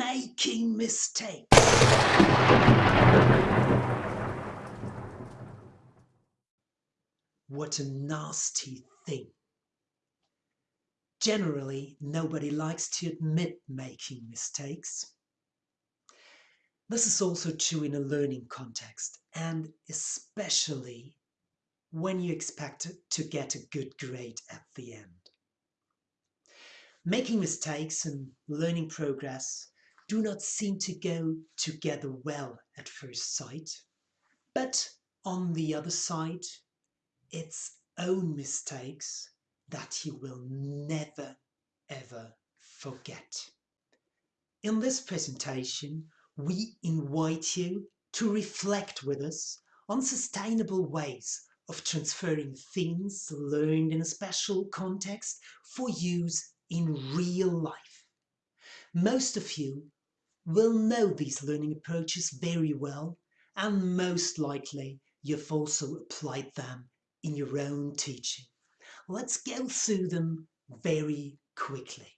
making mistakes. What a nasty thing. Generally, nobody likes to admit making mistakes. This is also true in a learning context, and especially when you expect to get a good grade at the end. Making mistakes and learning progress do not seem to go together well at first sight, but on the other side, its own mistakes that you will never ever forget. In this presentation, we invite you to reflect with us on sustainable ways of transferring things learned in a special context for use in real life. Most of you will know these learning approaches very well and most likely you've also applied them in your own teaching. Let's go through them very quickly.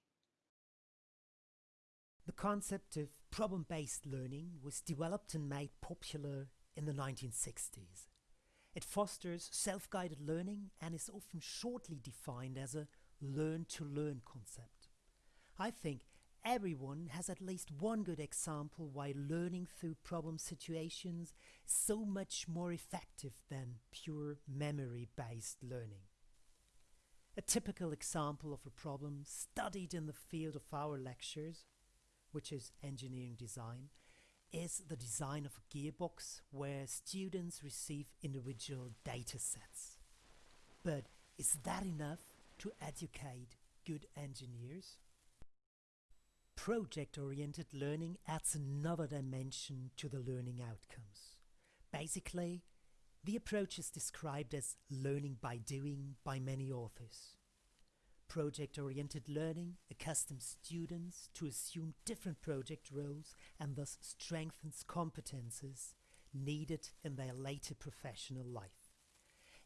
The concept of problem-based learning was developed and made popular in the 1960s. It fosters self-guided learning and is often shortly defined as a learn-to-learn concept. I think everyone has at least one good example why learning through problem situations is so much more effective than pure memory-based learning. A typical example of a problem studied in the field of our lectures, which is engineering design, is the design of a gearbox where students receive individual data sets. But is that enough to educate good engineers? Project-oriented learning adds another dimension to the learning outcomes. Basically, the approach is described as learning by doing by many authors. Project-oriented learning accustoms students to assume different project roles and thus strengthens competences needed in their later professional life.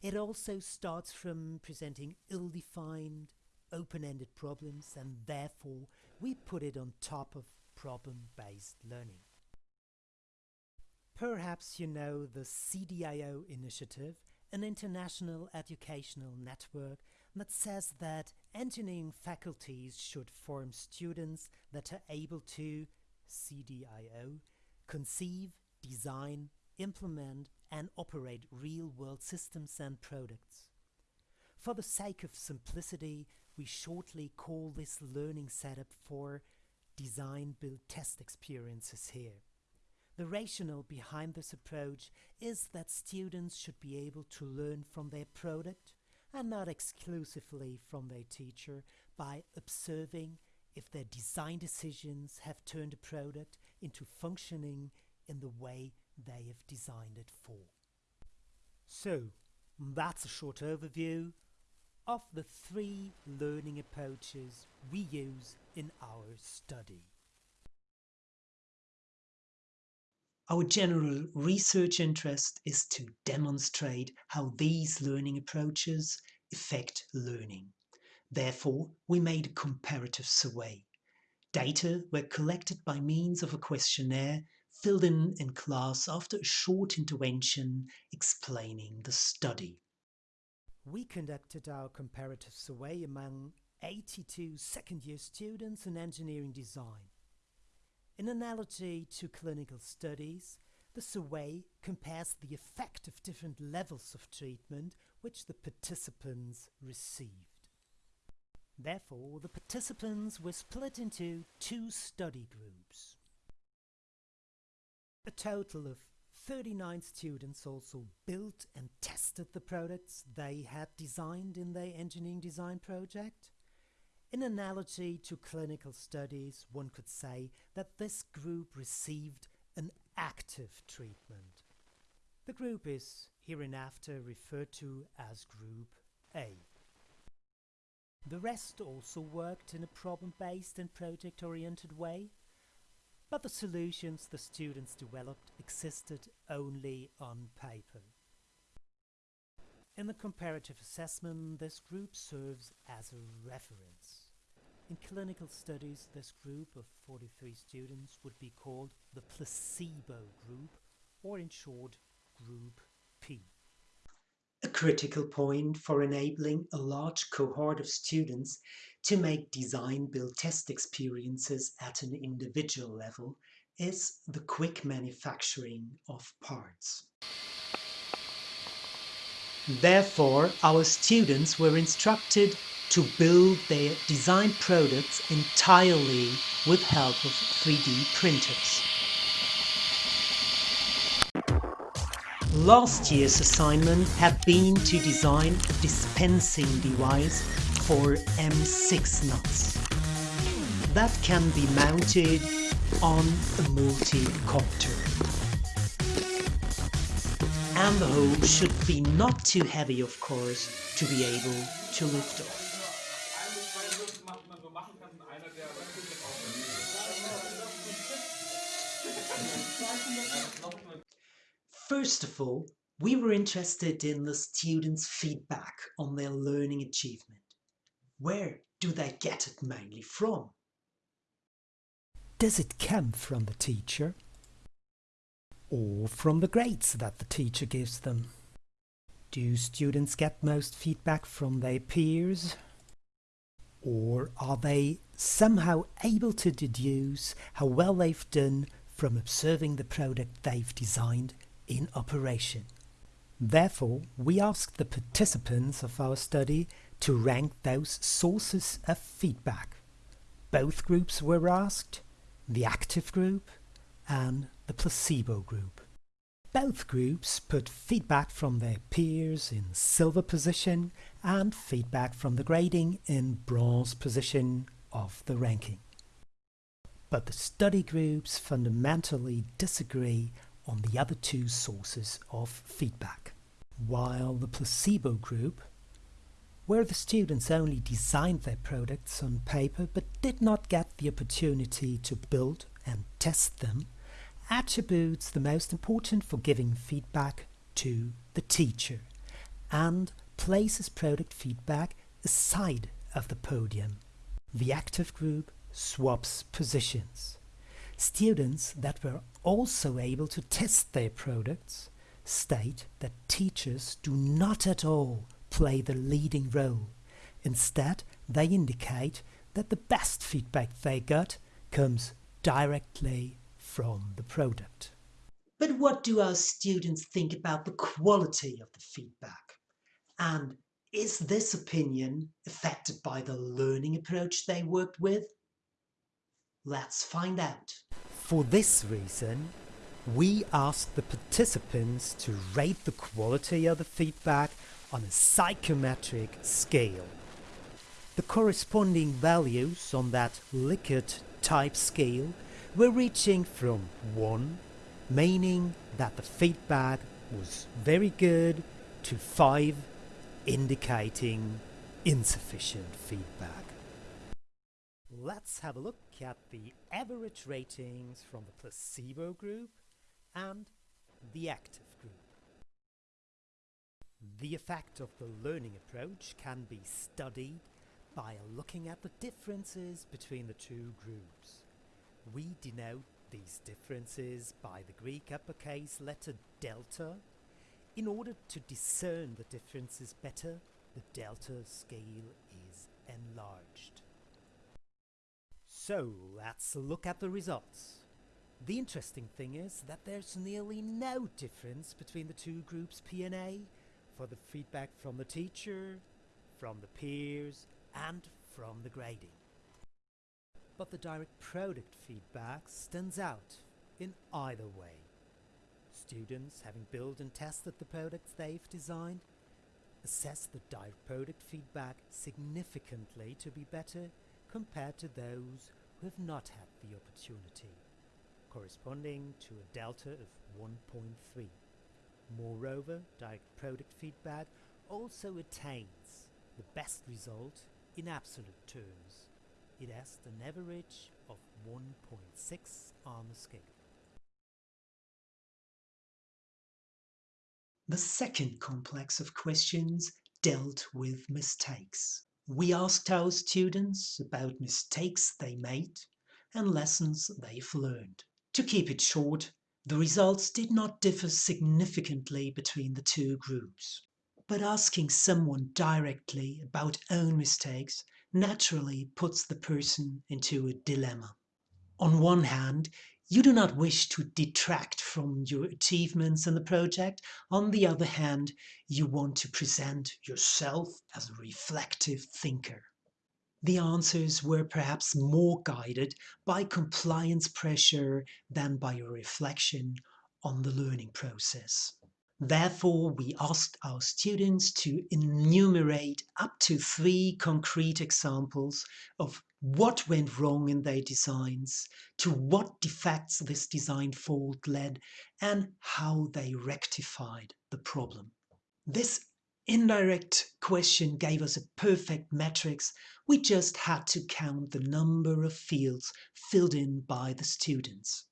It also starts from presenting ill-defined, open-ended problems and therefore we put it on top of problem-based learning. Perhaps you know the CDIO initiative, an international educational network that says that engineering faculties should form students that are able to CDIO conceive, design, implement and operate real-world systems and products. For the sake of simplicity, we shortly call this learning setup for design build test experiences here. The rationale behind this approach is that students should be able to learn from their product and not exclusively from their teacher by observing if their design decisions have turned a product into functioning in the way they have designed it for. So, that's a short overview of the three learning approaches we use in our study. Our general research interest is to demonstrate how these learning approaches affect learning. Therefore, we made a comparative survey. Data were collected by means of a questionnaire filled in in class after a short intervention explaining the study. We conducted our comparative survey among 82 second-year students in engineering design. In analogy to clinical studies, the survey compares the effect of different levels of treatment which the participants received. Therefore, the participants were split into two study groups. A total of 39 students also built and tested the products they had designed in their engineering design project. In analogy to clinical studies, one could say that this group received an active treatment. The group is hereinafter referred to as Group A. The rest also worked in a problem-based and project-oriented way, but the solutions the students developed existed only on paper. In the comparative assessment, this group serves as a reference. In clinical studies, this group of 43 students would be called the placebo group, or in short, Group P. A critical point for enabling a large cohort of students to make design build test experiences at an individual level is the quick manufacturing of parts. Therefore, our students were instructed to build their design products entirely with help of 3D printers. Last year's assignment had been to design a dispensing device for M6 nuts that can be mounted on a multi-copter and the whole should be not too heavy of course to be able to lift off. First of all, we were interested in the students' feedback on their learning achievement. Where do they get it mainly from? Does it come from the teacher? or from the grades that the teacher gives them. Do students get most feedback from their peers? Or are they somehow able to deduce how well they've done from observing the product they've designed in operation? Therefore, we asked the participants of our study to rank those sources of feedback. Both groups were asked, the active group and the placebo group. Both groups put feedback from their peers in silver position and feedback from the grading in bronze position of the ranking. But the study groups fundamentally disagree on the other two sources of feedback. While the placebo group, where the students only designed their products on paper but did not get the opportunity to build and test them, attributes the most important for giving feedback to the teacher and places product feedback aside of the podium. The active group swaps positions. Students that were also able to test their products state that teachers do not at all play the leading role. Instead, they indicate that the best feedback they got comes directly from the product. But what do our students think about the quality of the feedback? And is this opinion affected by the learning approach they worked with? Let's find out. For this reason, we asked the participants to rate the quality of the feedback on a psychometric scale. The corresponding values on that Likert type scale we're reaching from 1, meaning that the feedback was very good, to 5, indicating insufficient feedback. Let's have a look at the average ratings from the placebo group and the active group. The effect of the learning approach can be studied by looking at the differences between the two groups. We denote these differences by the Greek uppercase letter delta. In order to discern the differences better, the delta scale is enlarged. So let's look at the results. The interesting thing is that there's nearly no difference between the two groups P and A for the feedback from the teacher, from the peers and from the grading but the direct product feedback stands out in either way. Students, having built and tested the products they've designed, assess the direct product feedback significantly to be better compared to those who have not had the opportunity, corresponding to a delta of 1.3. Moreover, direct product feedback also attains the best result in absolute terms it has an average of 1.6 on the scale. The second complex of questions dealt with mistakes. We asked our students about mistakes they made and lessons they've learned. To keep it short, the results did not differ significantly between the two groups. But asking someone directly about own mistakes naturally puts the person into a dilemma. On one hand, you do not wish to detract from your achievements in the project. On the other hand, you want to present yourself as a reflective thinker. The answers were perhaps more guided by compliance pressure than by a reflection on the learning process. Therefore, we asked our students to enumerate up to three concrete examples of what went wrong in their designs, to what defects this design fault led, and how they rectified the problem. This indirect question gave us a perfect matrix. We just had to count the number of fields filled in by the students.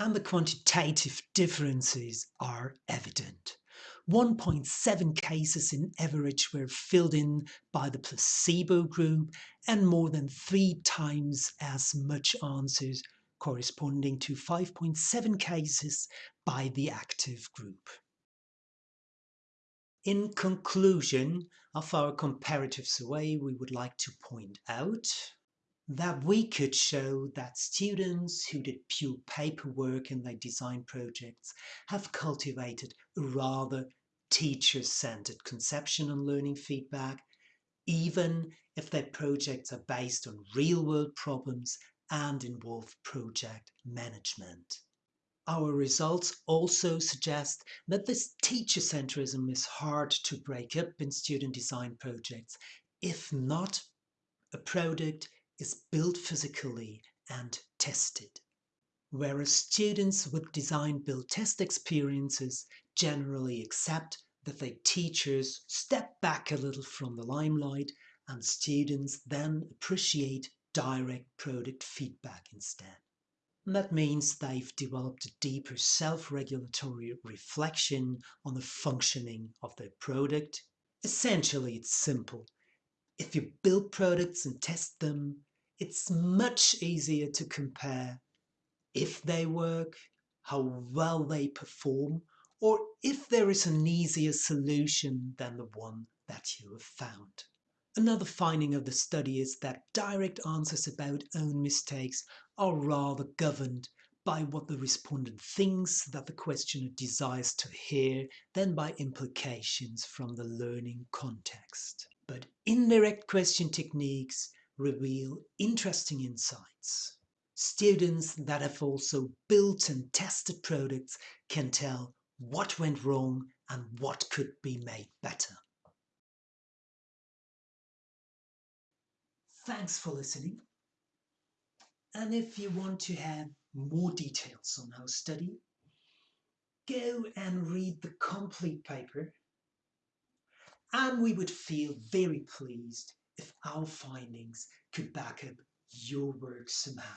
And the quantitative differences are evident. 1.7 cases in average were filled in by the placebo group and more than three times as much answers corresponding to 5.7 cases by the active group. In conclusion of our comparative survey, we would like to point out that we could show that students who did pure paperwork in their design projects have cultivated a rather teacher-centered conception on learning feedback, even if their projects are based on real-world problems and involve project management. Our results also suggest that this teacher-centrism is hard to break up in student design projects. If not, a product is built physically and tested. Whereas students with design build test experiences generally accept that their teachers step back a little from the limelight and students then appreciate direct product feedback instead. And that means they've developed a deeper self-regulatory reflection on the functioning of their product. Essentially, it's simple. If you build products and test them, it's much easier to compare if they work, how well they perform, or if there is an easier solution than the one that you have found. Another finding of the study is that direct answers about own mistakes are rather governed by what the respondent thinks that the questioner desires to hear than by implications from the learning context. But indirect question techniques reveal interesting insights. Students that have also built and tested products can tell what went wrong and what could be made better. Thanks for listening. And if you want to have more details on our study, go and read the complete paper. And we would feel very pleased if our findings could back up your work somehow.